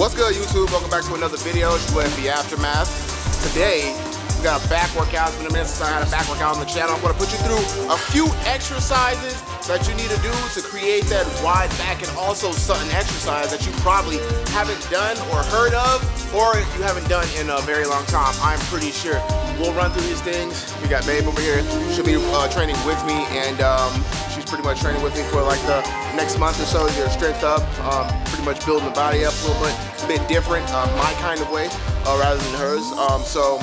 What's good YouTube? Welcome back to another video. It's your FB Aftermath. Today, we got a back workout. It's been a minute since I had a back workout on the channel. I'm gonna put you through a few exercises that you need to do to create that wide back and also certain exercise that you probably haven't done or heard of or you haven't done in a very long time. I'm pretty sure. We'll run through these things. We got Babe over here. She'll be uh, training with me and um, pretty much training with me for like the next month or so to get strength up. Um, pretty much building the body up a little bit, a bit different, uh, my kind of way uh, rather than hers. Um, so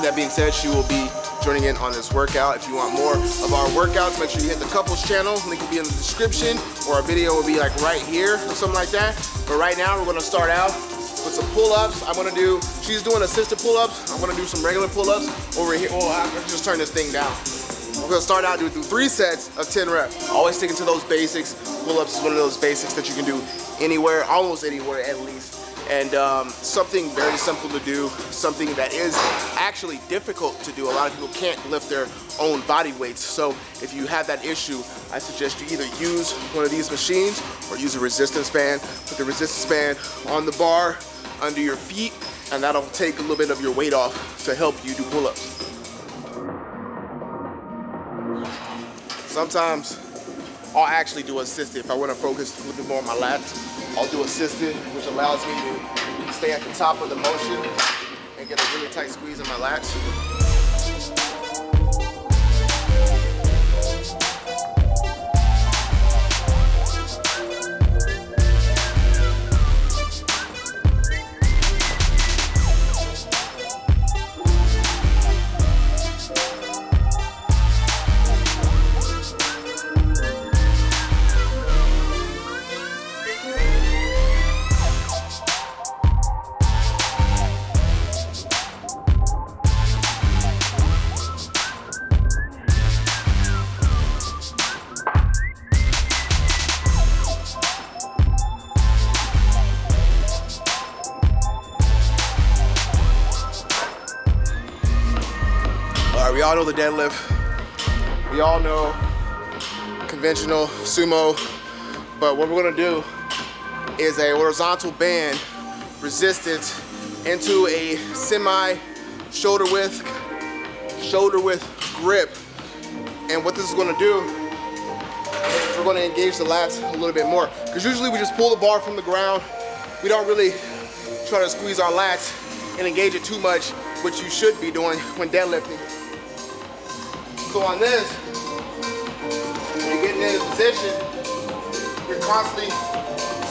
that being said, she will be joining in on this workout. If you want more of our workouts, make sure you hit the couples channel. Link will be in the description or our video will be like right here or something like that. But right now we're gonna start out with some pull-ups. I'm gonna do, she's doing assisted pull-ups. I'm gonna do some regular pull-ups over here. Oh, I just turn this thing down. We're gonna start out doing three sets of 10 reps. Always sticking to those basics. Pull-ups is one of those basics that you can do anywhere, almost anywhere at least and um, something very simple to do, something that is actually difficult to do. A lot of people can't lift their own body weights. So if you have that issue, I suggest you either use one of these machines or use a resistance band. Put the resistance band on the bar under your feet and that'll take a little bit of your weight off to help you do pull-ups. Sometimes I'll actually do assisted if I want to focus a little bit more on my lats. I'll do assisted, which allows me to stay at the top of the motion and get a really tight squeeze in my lats. All know the deadlift. We all know conventional sumo, but what we're gonna do is a horizontal band resistance into a semi shoulder width, shoulder width grip. And what this is gonna do, we're gonna engage the lats a little bit more. Because usually we just pull the bar from the ground. We don't really try to squeeze our lats and engage it too much, which you should be doing when deadlifting. So on this, you're getting in a position, you're constantly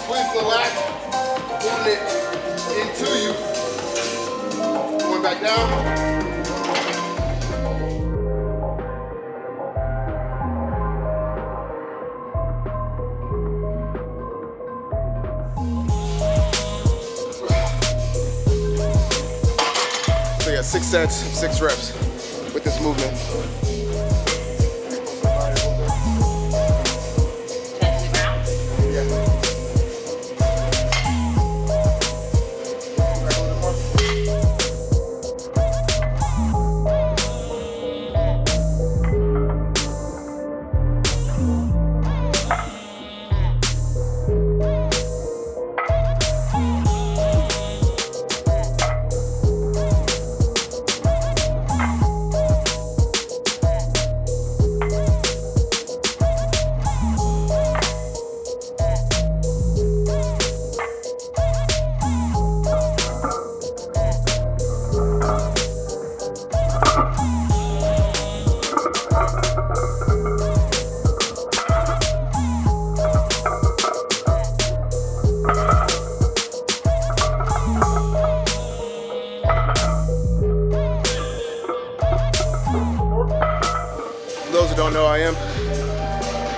squeezing the lat, pulling it into you. Going back down. Six sets, six reps with this movement.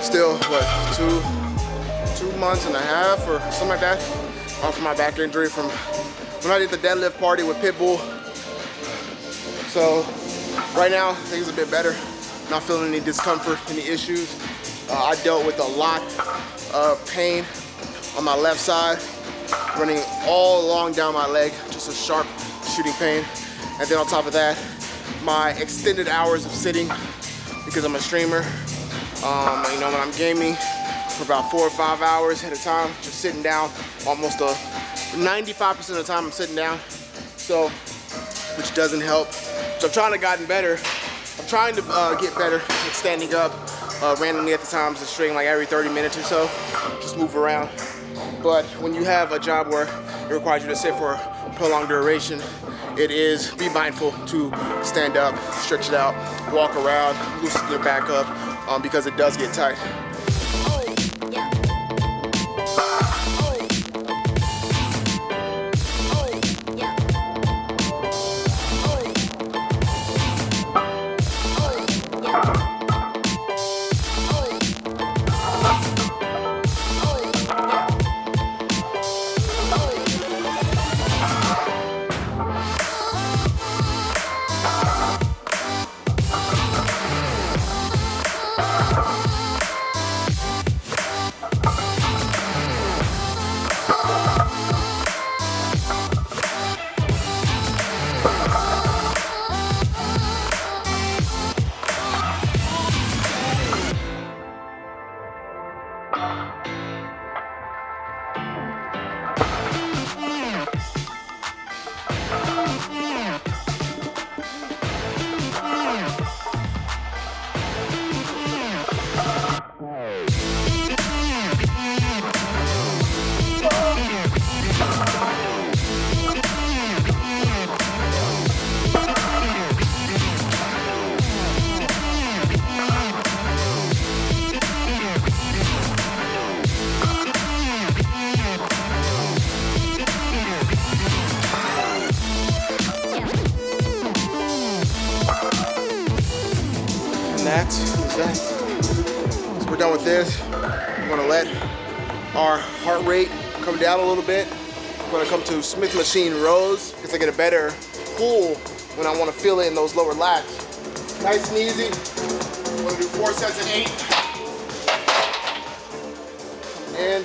Still, what, two, two months and a half or something like that off my back injury from when I did the deadlift party with Pitbull. So right now, things are a bit better. Not feeling any discomfort, any issues. Uh, I dealt with a lot of pain on my left side, running all along down my leg, just a sharp shooting pain. And then on top of that, my extended hours of sitting because I'm a streamer um, you know, when I'm gaming for about four or five hours at a time, just sitting down almost a 95% of the time I'm sitting down, so, which doesn't help. So I'm trying to gotten better. I'm trying to uh, get better at standing up uh, randomly at the times of string like every 30 minutes or so, just move around. But when you have a job where it requires you to sit for a prolonged duration, it is be mindful to stand up, stretch it out, walk around, loosen your back up um, because it does get tight. That is that. So we're done with this. I'm gonna let our heart rate come down a little bit. I'm gonna come to Smith Machine rows because I get a better pull when I wanna feel it in those lower lats. Nice and easy. I'm gonna do four sets of eight. In,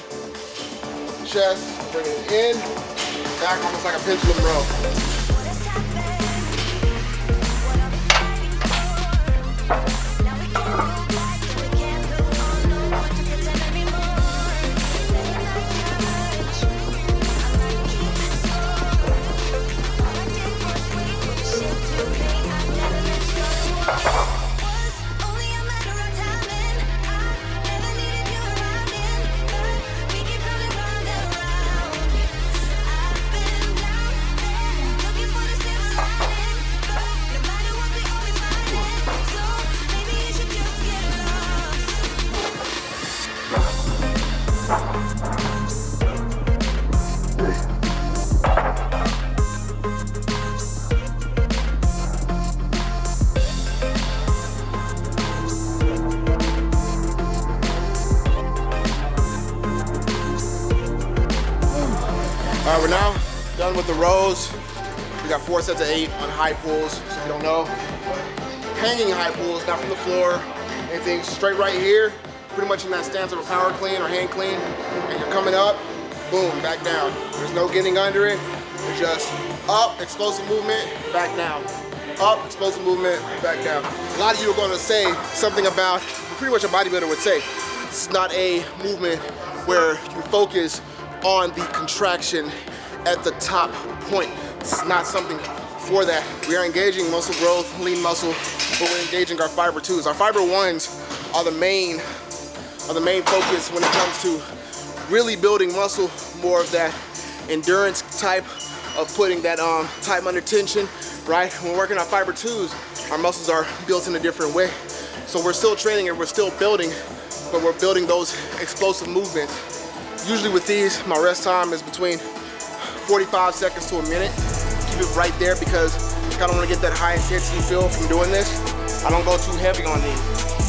chest, bring it in, back almost like a pendulum row. Four sets of eight on high pulls, so if you don't know. Hanging high pulls, not from the floor, anything straight right here, pretty much in that stance of a power clean or hang clean, and you're coming up, boom, back down. There's no getting under it, it's just up, explosive movement, back down. Up, explosive movement, back down. A lot of you are gonna say something about, pretty much a bodybuilder would say, it's not a movement where you focus on the contraction at the top point. It's not something for that. We are engaging muscle growth, lean muscle, but we're engaging our fiber twos. Our fiber ones are the main are the main focus when it comes to really building muscle, more of that endurance type of putting that um, time under tension, right? When we're working on fiber twos, our muscles are built in a different way. So we're still training and we're still building, but we're building those explosive movements Usually with these, my rest time is between 45 seconds to a minute. Keep it right there because I kind of want to get that high intensity feel from doing this. I don't go too heavy on these.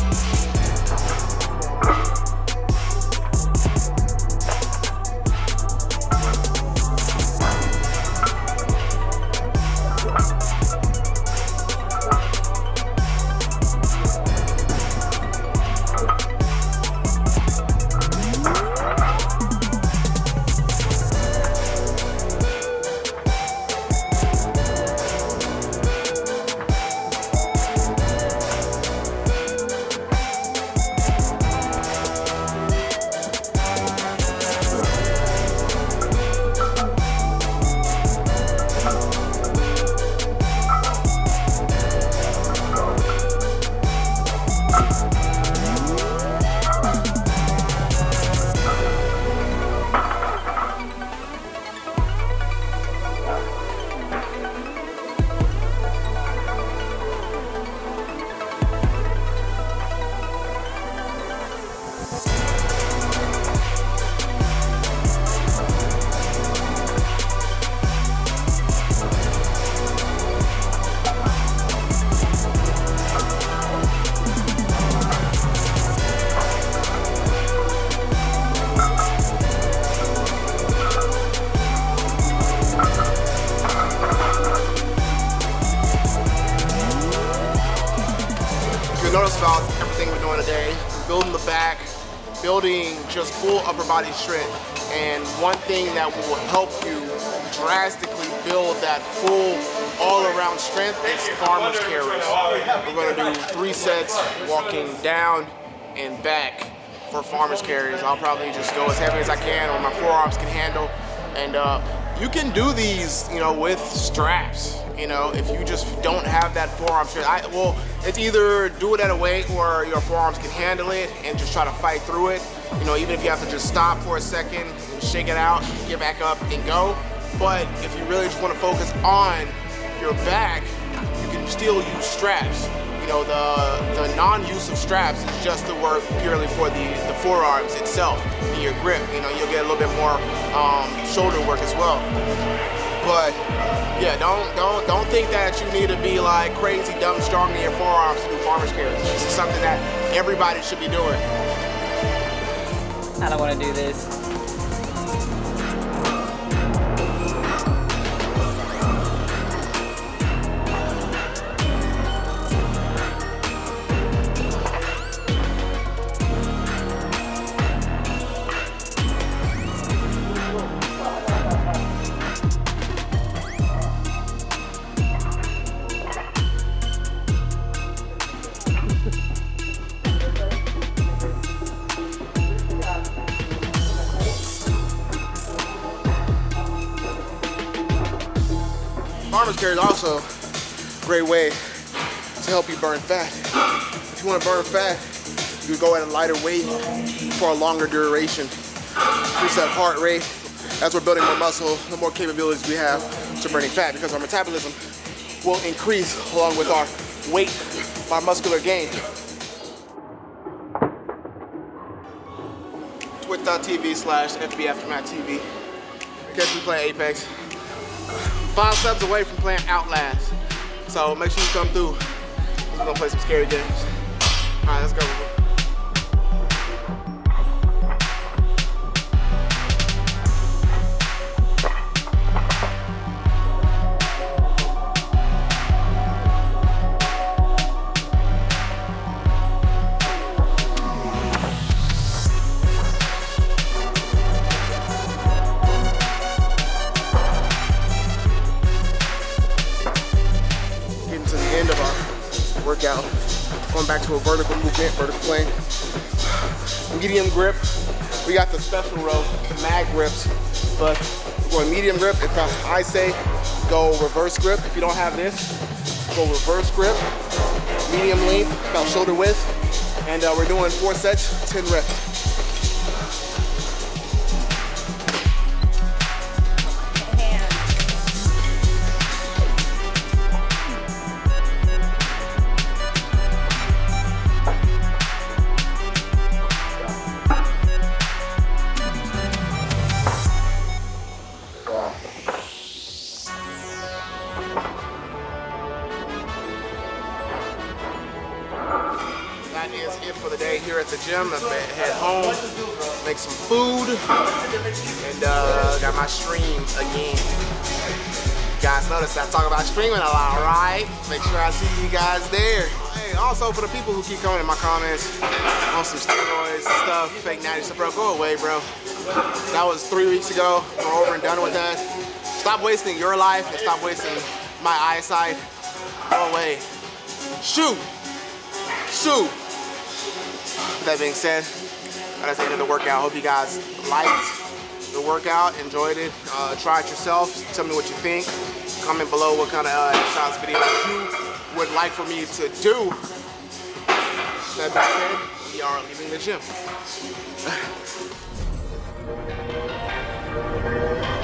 You notice about everything we're doing today, building the back, building just full upper body strength. And one thing that will help you drastically build that full all-around strength is farmer's carries. We're gonna do three sets walking down and back for farmer's carries. I'll probably just go as heavy as I can or my forearms can handle. And uh, you can do these, you know, with straps. You know, if you just don't have that forearm strength, I, well, it's either do it at a weight where your forearms can handle it and just try to fight through it. You know, even if you have to just stop for a second, shake it out, get back up and go. But if you really just want to focus on your back, you can still use straps. You know, the, the non-use of straps is just to work purely for the, the forearms itself and your grip. You know, you'll get a little bit more um, shoulder work as well. But yeah, don't don't don't think that you need to be like crazy dumb strong in your forearms to do farmer's carries. This is something that everybody should be doing. I don't want to do this. Also a great way to help you burn fat. If you want to burn fat, you go at a lighter weight for a longer duration. Increase that heart rate. As we're building more muscle, the more capabilities we have to burning fat because our metabolism will increase along with our weight, our muscular gain. Twitch.tv slash FB Aftermath TV. Catch me play Apex five subs away from playing Outlast. So make sure you come through. We're gonna play some scary games. All right, let's go. Medium grip. We got the special row, mag grips, but we're going medium grip. If I say go reverse grip, if you don't have this, go reverse grip. Medium length, about shoulder width. And uh, we're doing four sets, 10 reps. Gym. I'm head home, make some food, and uh, got my stream again. You guys notice I talk about streaming a lot, right? Make sure I see you guys there. Hey, also for the people who keep coming in my comments on some steroids stuff, fake natty stuff, bro, go away, bro. That was three weeks ago. We're over and done with that. Stop wasting your life and stop wasting my eyesight. Go away. Shoot! Shoot! With that being said, that's the end of the workout. Hope you guys liked the workout, enjoyed it. Uh, try it yourself. Tell me what you think. Comment below what kind of uh, exercise videos you would like for me to do. That being said, we are leaving the gym.